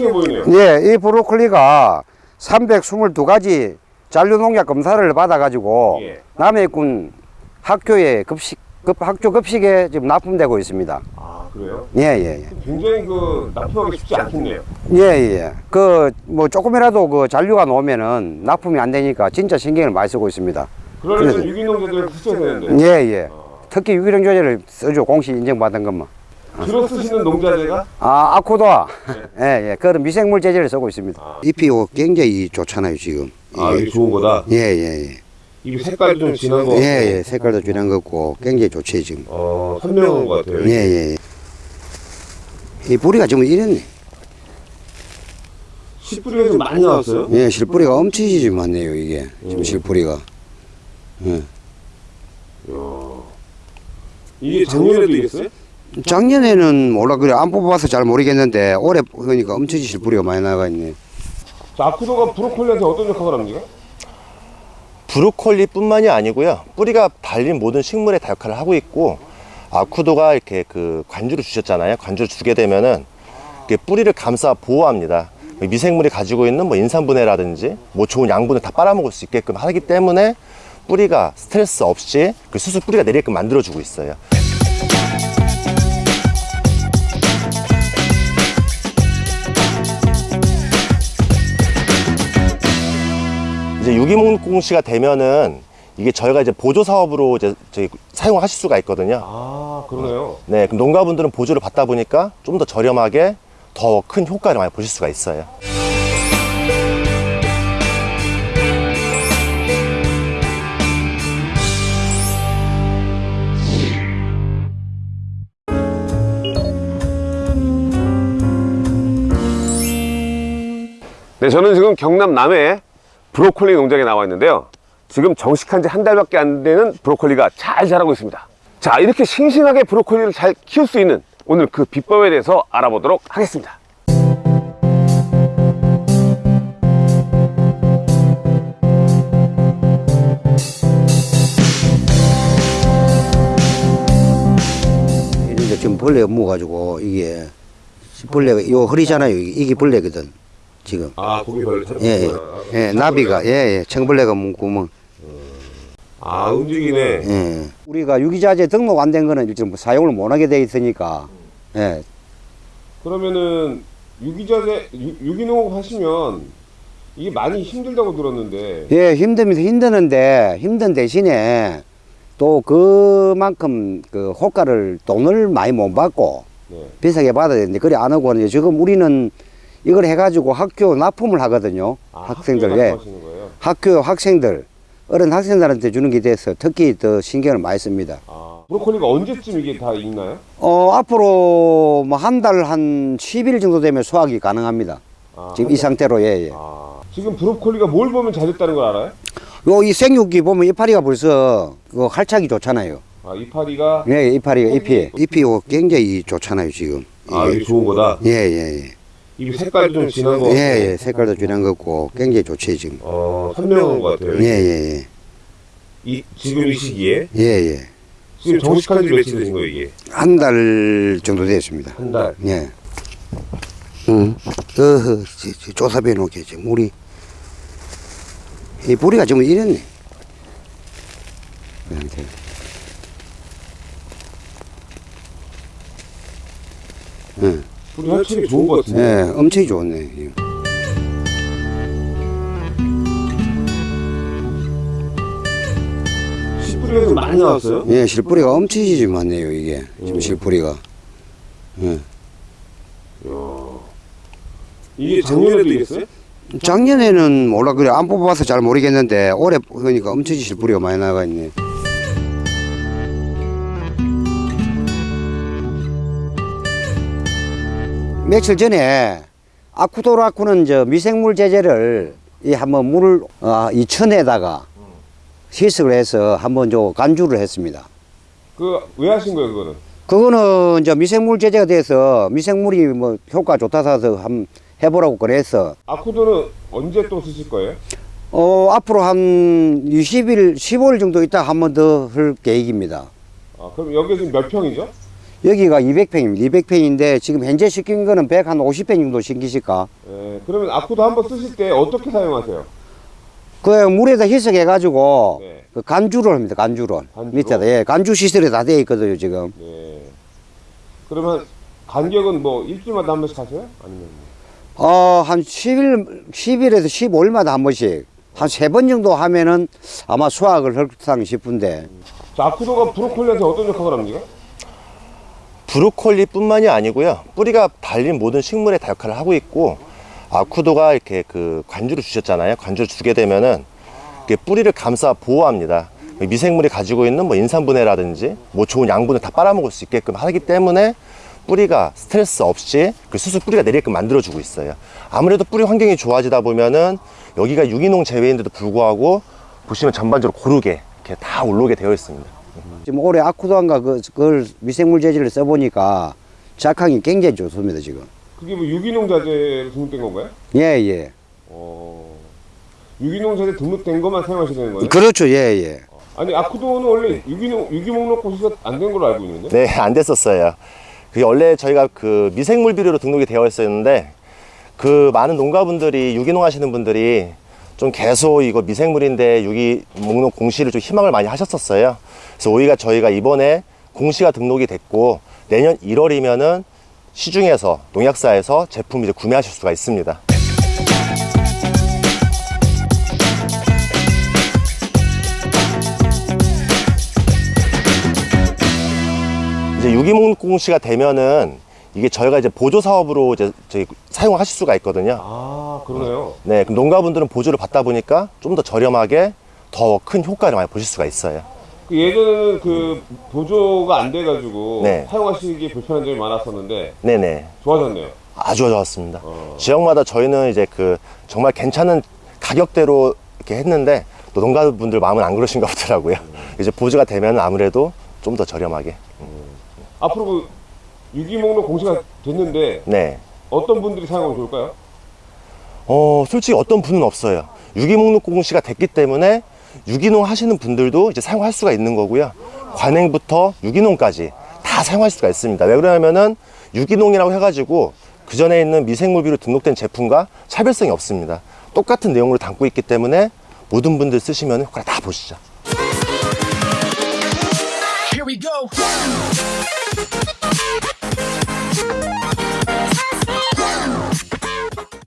싱싱해 보이네요. 예, 이 브로콜리가 322가지 잔류농약 검사를 받아가지고 예. 남해군 학교에 급식, 급, 학교 급식에 지금 납품되고 있습니다. 아 그래요? 예, 예, 예. 굉장히 그 납품하기 쉽지 않겠네요. 예, 예. 그, 뭐, 조금이라도 그 잔류가 나오면은 납품이 안 되니까 진짜 신경을 많이 쓰고 있습니다. 그러려면 그래서- 유기농자들을 쓰셔야 되는데. 예, 예. 특히 유기농 조제를 써줘, 공식 인정받은 것만. 주로 쓰시는 농자재가 아, 아쿠도아. 예, 예. 그런 미생물 제제를 쓰고 있습니다. 아. 잎이 요 굉장히 좋잖아요, 지금. 아 이게 좋은 거다. 예, 예, 예. 이 색깔도 좀 진한 거. 예, 예. 색깔도 진한 것 같고, 굉장히 좋지, 지금. 어 선명한 것 같아요. 예, 예, 예. 이 뿌리가 지금 이랬네. 씨뿌리가 좀 많이 나왔어요. 예, 실뿌리가 엄청나게 많네요, 이게. 지금 음. 실뿌리가. 예. 이게 작년에도 이랬어요? 작년에는 몰라, 그래. 안 뽑아봐서 잘 모르겠는데, 올해 보니까 엄청나게 실뿌리가 많이 나가 있네. 자, 아쿠도가 브로콜리한테 어떤 역할을 합니까? 브로콜리뿐만이 아니고요. 뿌리가 달린 모든 식물에 다 역할을 하고 있고 아쿠도가 이렇게 그 관주를 주셨잖아요. 관주를 주게 되면은 뿌리를 감싸 보호합니다. 미생물이 가지고 있는 뭐 인산분해라든지 뭐 좋은 양분을 다 빨아먹을 수 있게끔 하기 때문에 뿌리가 스트레스 없이 그 수수 뿌리가 내리게끔 만들어주고 있어요. 이제 유기농 공시가 되면은 이게 저희가 이제 보조 사업으로 이제 사용하실 수가 있거든요. 아, 그러네요. 네, 그럼 농가분들은 보조를 받다 보니까 좀 더 저렴하게 더 큰 효과를 많이 보실 수가 있어요. 네, 저는 지금 경남 남해 브로콜리 농장에 나와 있는데요. 지금 정식한 지 한 달밖에 안 되는 브로콜리가 잘 자라고 있습니다. 자, 이렇게 싱싱하게 브로콜리를 잘 키울 수 있는 오늘 그 비법에 대해서 알아보도록 하겠습니다. 지금 벌레가 묵어가지고, 이게, 벌레가, 요 허리잖아요. 이게 벌레거든. 지금. 아, 고기 벌레 예, 예. 예, 나비가, 예, 예. 청벌레가 묵고, 아, 움직이네. 예. 우리가 유기자재 등록 안 된 거는 지금 사용을 못 하게 돼 있으니까, 예. 그러면은 유기자재, 유, 유기농 하시면 이게 많이 힘들다고 들었는데 예, 힘듭니다. 힘드는데, 힘든 대신에 또 그만큼 그 호가를 돈을 많이 못 받고 네. 비싸게 받아야 되는데, 그래 안 하고 하는데, 지금 우리는 이걸 해가지고 학교 납품을 하거든요. 아, 학생들, 학교에 예. 학교 학생들, 어른 학생들한테 주는 게 돼서 특히 더 신경을 많이 씁니다. 아, 브로콜리가 언제쯤 이게 다 익나요? 어, 앞으로 뭐 한 달한 10일 정도 되면 수확이 가능합니다. 아, 지금 한이 달. 상태로, 예, 예. 아, 지금 브로콜리가 뭘 보면 잘 됐다는 걸 알아요? 요, 이 생육기 보면 이파리가 벌써 그 활착이 좋잖아요. 아, 이파리가 네, 이파리가, 잎이. 잎이 요 굉장히 좋잖아요, 지금. 아, 이게 좋은 거다. 예, 예, 예. 이 색깔도 좀 진한 거. 예, 예. 색깔도 진한 것 같고, 굉장히 좋지, 지금. 어, 선명한 것 같아요. 예, 예, 예. 이, 지금 이 시기에 예, 예. 지금 정식한 지 며칠 되신 거예요, 이게? 한 달 정도 됐습니다. 한 달. 예. 응. 어허, 조사해 놓게, 지금, 물이. 이 뿌리가 지금 이랬네. 그 상태. 예, 우리 활착이 좋은 것 같은데. 예, 엄청 좋네. 씨뿌리가 좀 많이 나왔어요? 예, 실뿌리가 엄청 많네요, 이게. 지금 실뿌리가. 예. 이게 작년에도 이랬어요? 작년에는 몰라, 그래. 안 뽑아봐서 잘 모르겠는데, 올해 보니까 엄청 실뿌리가 많이 나가 있네. 며칠 전에 아쿠도라쿠는 저 미생물 제제를 이 한번 물을 아, 이 천에다가 희석을 해서 한번 저 간주를 했습니다. 그 왜 하신 거예요, 그거는? 그거는 이제 미생물 제제가 돼서 미생물이 뭐 효과 좋다서 해서 한번 해보라고 그래서 아쿠도는 언제 또 쓰실 거예요? 어 앞으로 한 20일 15일 정도 있다 한 번 더 할 계획입니다. 아, 그럼 여기 지금 몇 평이죠? 여기가 200평입니다. 200평인데 지금 현재 시킨 거는 100 한 50평 정도 신기실까? 예, 그러면 아쿠도 한번 쓰실 때 어떻게 사용하세요? 그 물에다 희석해 가지고 네. 그 간주를 합니다. 간주를 간주로? 밑에다 예, 간주 시설이 다 되어 있거든요 지금. 네. 그러면 간격은 뭐 일주일마다 한 번씩 하세요? 아니면 어한 10일 10일에서 15일마다 한 번씩 한 세 번 정도 하면은 아마 수확을 할상 싶은데 자, 아쿠도가 브로콜리한테 어떤 역할을 합니까? 브로콜리뿐만이 아니고요. 뿌리가 달린 모든 식물에 다 역할을 하고 있고 아쿠도가 이렇게 그 관주를 주셨잖아요. 관주를 주게 되면은 뿌리를 감싸 보호합니다. 미생물이 가지고 있는 뭐 인산분해라든지 뭐 좋은 양분을 다 빨아먹을 수 있게끔 하기 때문에 뿌리가 스트레스 없이 그 수수 뿌리가 내리게끔 만들어주고 있어요. 아무래도 뿌리 환경이 좋아지다 보면은 여기가 유기농 제외인데도 불구하고 보시면 전반적으로 고르게 이렇게 다 올라오게 되어 있습니다. 지금 올해 아쿠도안과 그, 그걸 미생물 재질을 써보니까 작황이 굉장히 좋습니다 지금. 그게 뭐 유기농 자재로 등록된 건가요? 예 예. 어, 유기농 자재 등록된 것만 사용하셔야 되는 거예요? 그렇죠 예 예. 아니 아쿠도는 원래 유기농 유기목록 고시가 안 된 걸로 알고 있는데. 네, 안 됐었어요. 그게 원래 저희가 그 미생물 비료로 등록이 되어 있었는데 그 많은 농가분들이 유기농 하시는 분들이 좀 계속 이거 미생물인데 유기 목록 공시를 좀 희망을 많이 하셨었어요. 그래서 오히려 저희가 이번에 공시가 등록이 됐고 내년 1월이면은 시중에서 농약사에서 제품 이제 구매하실 수가 있습니다. 이제 유기목 공시가 되면은 이게 저희가 이제 보조 사업으로 이제 저희 사용하실 수가 있거든요. 아 그러네요. 네, 그럼 농가분들은 보조를 받다 보니까 좀 더 저렴하게 더 큰 효과를 많이 보실 수가 있어요. 그 예전에는 그 보조가 안 돼가지고 네. 사용하시기 불편한 점이 많았었는데 네네. 좋아졌네요. 아주 좋았습니다. 어. 지역마다 저희는 이제 그 정말 괜찮은 가격대로 이렇게 했는데 또 농가분들 마음은 안 그러신가 보더라고요. 이제 보조가 되면 아무래도 좀 더 저렴하게. 앞으로 그 유기목록 공시가 됐는데 네. 어떤 분들이 사용하면 좋을까요? 어, 솔직히 어떤 분은 없어요. 유기목록 공시가 됐기 때문에 유기농 하시는 분들도 이제 사용할 수가 있는 거고요. 관행부터 유기농까지 다 사용할 수가 있습니다. 왜 그러냐면은 유기농이라고 해가지고 그 전에 있는 미생물비로 등록된 제품과 차별성이 없습니다. 똑같은 내용으로 담고 있기 때문에 모든 분들 쓰시면 효과를 다 보시죠. Here we go. Bye.